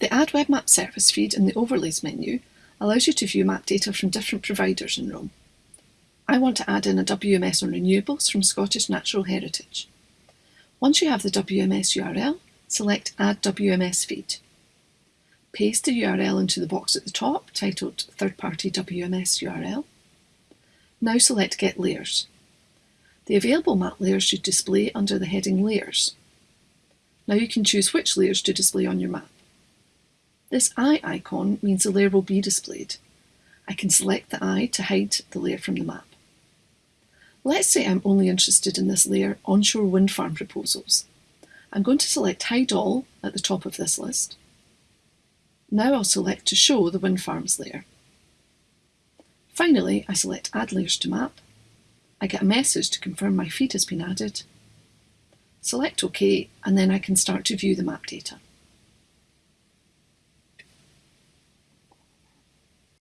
The Add Web Map service feed in the Overlays menu allows you to view map data from different providers in Roam. I want to add in a WMS on renewables from Scottish Natural Heritage. Once you have the WMS URL, select Add WMS Feed. Paste the URL into the box at the top, titled Third Party WMS URL. Now select Get Layers. The available map layers should display under the heading Layers. Now you can choose which layers to display on your map. This eye icon means the layer will be displayed. I can select the eye to hide the layer from the map. Let's say I'm only interested in this layer onshore wind farm proposals. I'm going to select Hide All at the top of this list. Now I'll select to show the wind farms layer. Finally, I select Add Layers to Map. I get a message to confirm my feed has been added. Select OK, and then I can start to view the map data.